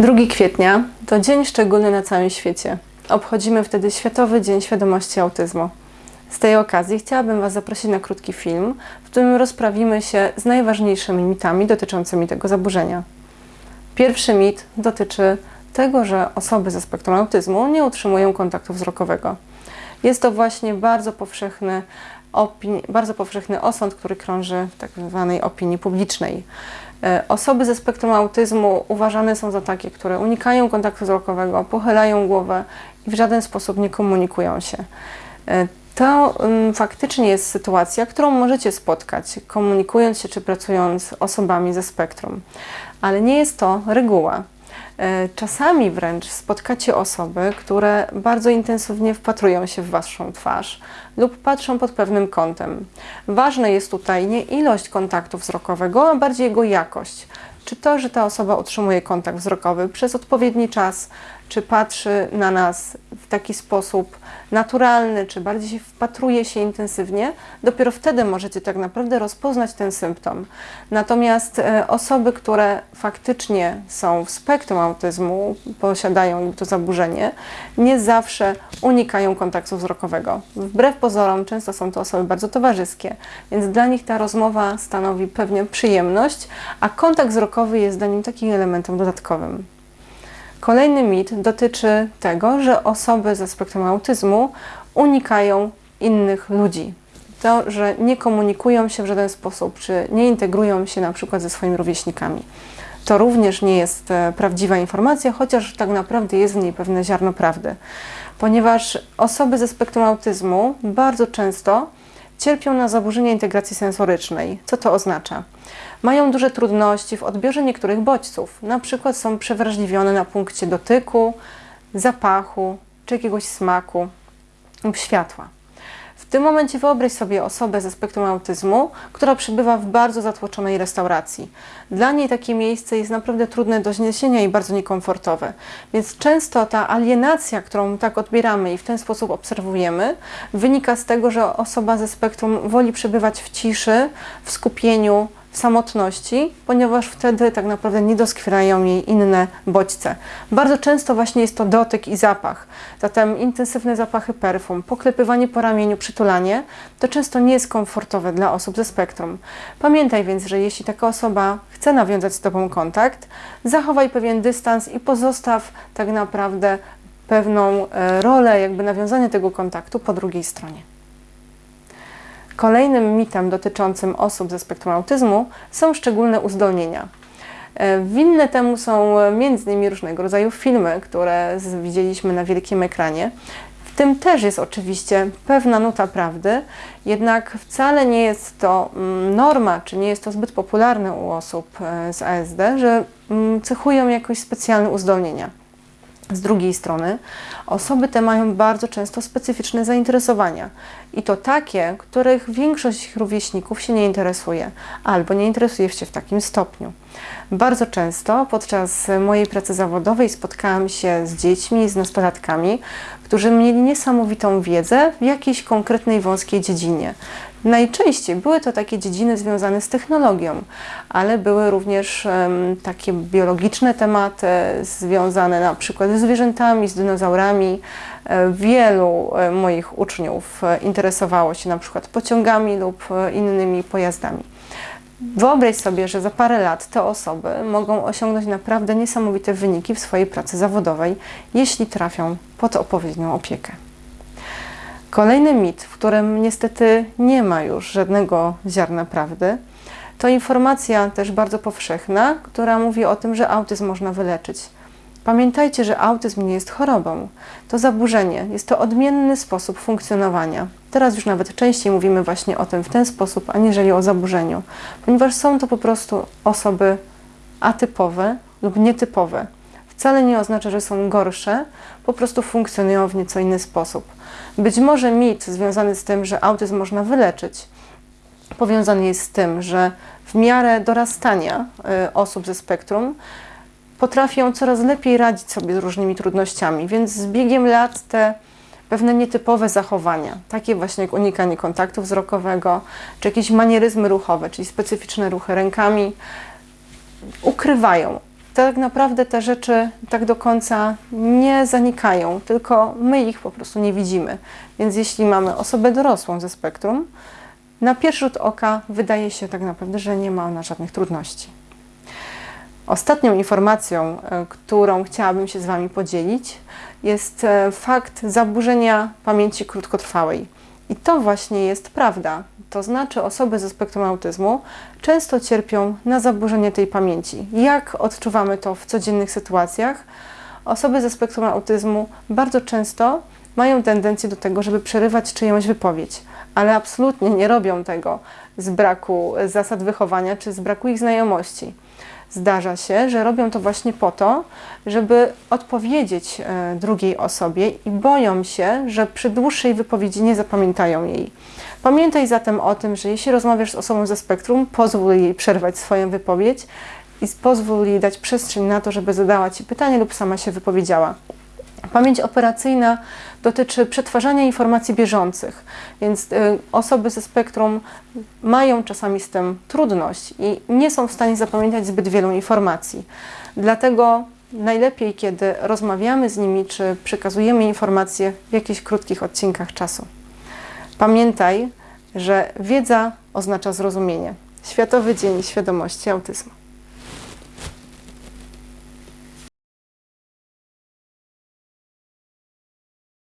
2 kwietnia to dzień szczególny na całym świecie. Obchodzimy wtedy Światowy Dzień Świadomości Autyzmu. Z tej okazji chciałabym Was zaprosić na krótki film, w którym rozprawimy się z najważniejszymi mitami dotyczącymi tego zaburzenia. Pierwszy mit dotyczy tego, że osoby ze spektrum autyzmu nie utrzymują kontaktu wzrokowego. Jest to właśnie bardzo powszechny, bardzo powszechny osąd, który krąży w tak zwanej opinii publicznej. E, Osoby ze spektrum autyzmu uważane są za takie, które unikają kontaktu wzrokowego, pochylają głowę i w żaden sposób nie komunikują się. E, To mm, faktycznie jest sytuacja, którą możecie spotkać, komunikując się czy pracując z osobami ze spektrum, ale nie jest to reguła. E, Czasami wręcz spotkacie osoby, które bardzo intensywnie wpatrują się w Waszą twarz lub patrzą pod pewnym kątem. Ważne jest tutaj nie ilość kontaktu wzrokowego, a bardziej jego jakość. Czy to, że ta osoba utrzymuje kontakt wzrokowy przez odpowiedni czas, czy patrzy na nas w taki sposób naturalny, czy bardziej się wpatruje się intensywnie, dopiero wtedy możecie tak naprawdę rozpoznać ten symptom. Natomiast e, osoby, które faktycznie są w spektrum autyzmu, posiadają to zaburzenie, nie zawsze unikają kontaktu wzrokowego. Wbrew pozorom, często są to osoby bardzo towarzyskie, więc dla nich ta rozmowa stanowi pewnie przyjemność, a kontakt wzrokowy jest dla nich takim elementem dodatkowym. Kolejny mit dotyczy tego, że osoby ze spektrum autyzmu unikają innych ludzi. To, że nie komunikują się w żaden sposób, czy nie integrują się na przykład ze swoimi rówieśnikami. To również nie jest e, prawdziwa informacja, chociaż tak naprawdę jest w niej pewne ziarno prawdy. Ponieważ osoby ze spektrum autyzmu bardzo często cierpią na zaburzenia integracji sensorycznej. Co to oznacza? Mają duże trudności w odbiorze niektórych bodźców, na przykład są przewrażliwione na punkcie dotyku, zapachu czy jakiegoś smaku lub światła. Tym momencie wyobraź sobie osobę ze spektrum autyzmu, która przebywa w bardzo zatłoczonej restauracji. Dla niej takie miejsce jest naprawdę trudne do zniesienia i bardzo niekomfortowe. Więc często ta alienacja, którą tak odbieramy i w ten sposób obserwujemy, wynika z tego, że osoba ze spektrum woli przebywać w ciszy, w skupieniu, w samotności, ponieważ wtedy tak naprawdę nie doskwierają jej inne bodźce. Bardzo często właśnie jest to dotyk i zapach. Zatem intensywne zapachy perfum, poklepywanie po ramieniu, przytulanie, to często nie jest komfortowe dla osób ze spektrum. Pamiętaj więc, że jeśli taka osoba chce nawiązać z Tobą kontakt, zachowaj pewien dystans i pozostaw tak naprawdę pewną e, rolę jakby nawiązania tego kontaktu po drugiej stronie. Kolejnym mitem dotyczącym osób ze spektrum autyzmu są szczególne uzdolnienia. E, Winne temu są m.in. różnego rodzaju filmy, które widzieliśmy na wielkim ekranie. W tym też jest oczywiście pewna nuta prawdy, jednak wcale nie jest to mm, norma, czy nie jest to zbyt popularne u osób e, z ASD, że mm, cechują jakoś specjalne uzdolnienia. Z drugiej strony, osoby te mają bardzo często specyficzne zainteresowania i to takie, których większość ich rówieśników się nie interesuje albo nie interesuje się w takim stopniu. Bardzo często podczas mojej pracy zawodowej spotkałam się z dziećmi, z nastolatkami, którzy mieli niesamowitą wiedzę w jakiejś konkretnej wąskiej dziedzinie. Najczęściej były to takie dziedziny związane z technologią, ale były również em, takie biologiczne tematy związane na przykład ze zwierzętami, z dinozaurami. E, Wielu e, moich uczniów e, interesowało się na przykład pociągami lub innymi pojazdami. Wyobraź sobie, że za parę lat te osoby mogą osiągnąć naprawdę niesamowite wyniki w swojej pracy zawodowej, jeśli trafią pod odpowiednią opiekę. Kolejny mit, w którym niestety nie ma już żadnego ziarna prawdy, to informacja też bardzo powszechna, która mówi o tym, że autyzm można wyleczyć. Pamiętajcie, że autyzm nie jest chorobą. To zaburzenie, jest to odmienny sposób funkcjonowania. Teraz już nawet częściej mówimy właśnie o tym w ten sposób, aniżeli o zaburzeniu, ponieważ są to po prostu osoby atypowe lub nietypowe. Wcale nie oznacza, że są gorsze, po prostu funkcjonują w nieco inny sposób. Być może mit związany z tym, że autyzm można wyleczyć, powiązany jest z tym, że w miarę dorastania y, osób ze spektrum potrafią coraz lepiej radzić sobie z różnymi trudnościami, więc z biegiem lat te pewne nietypowe zachowania, takie właśnie jak unikanie kontaktu wzrokowego, czy jakieś manieryzmy ruchowe, czyli specyficzne ruchy rękami, ukrywają. tak naprawdę te rzeczy tak do końca nie zanikają, tylko my ich po prostu nie widzimy. Więc jeśli mamy osobę dorosłą ze spektrum, na pierwszy rzut oka wydaje się tak naprawdę, że nie ma ona żadnych trudności. Ostatnią informacją, e, którą chciałabym się z Wami podzielić, jest e, fakt zaburzenia pamięci krótkotrwałej. I to właśnie jest prawda. To znaczy, osoby ze spektrum autyzmu często cierpią na zaburzenie tej pamięci. Jak odczuwamy to w codziennych sytuacjach? Osoby ze spektrum autyzmu bardzo często mają tendencję do tego, żeby przerywać czyjąś wypowiedź, ale absolutnie nie robią tego z braku zasad wychowania czy z braku ich znajomości. Zdarza się, że robią to właśnie po to, żeby odpowiedzieć e, drugiej osobie i boją się, że przy dłuższej wypowiedzi nie zapamiętają jej. Pamiętaj zatem o tym, że jeśli rozmawiasz z osobą ze spektrum, pozwól jej przerwać swoją wypowiedź i pozwól jej dać przestrzeń na to, żeby zadała Ci pytanie lub sama się wypowiedziała. Pamięć operacyjna dotyczy przetwarzania informacji bieżących, więc y, osoby ze spektrum mają czasami z tym trudność i nie są w stanie zapamiętać zbyt wielu informacji. Dlatego najlepiej, kiedy rozmawiamy z nimi, czy przekazujemy informacje w jakichś krótkich odcinkach czasu. Pamiętaj, że wiedza oznacza zrozumienie. Światowy Dzień Świadomości Autyzmu.